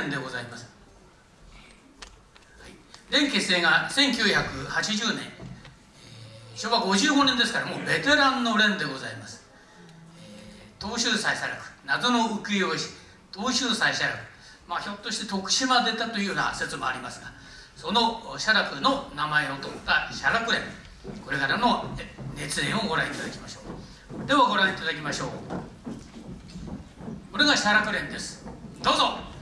連でございます、連結成が1980年、昭和55年ですからもうベテランの連でございます、東州祭写楽。謎の浮世絵師。東州祭写楽。まあひょっとして徳島出たというような説もありますがその写楽の名前を取った写楽連これからの熱演をご覧いただきましょう。ではご覧いただきましょう。これが写楽連です。どうぞ。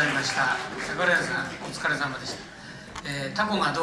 シャラプレンでございました。桜井さん、お疲れ様でした。えータコがどう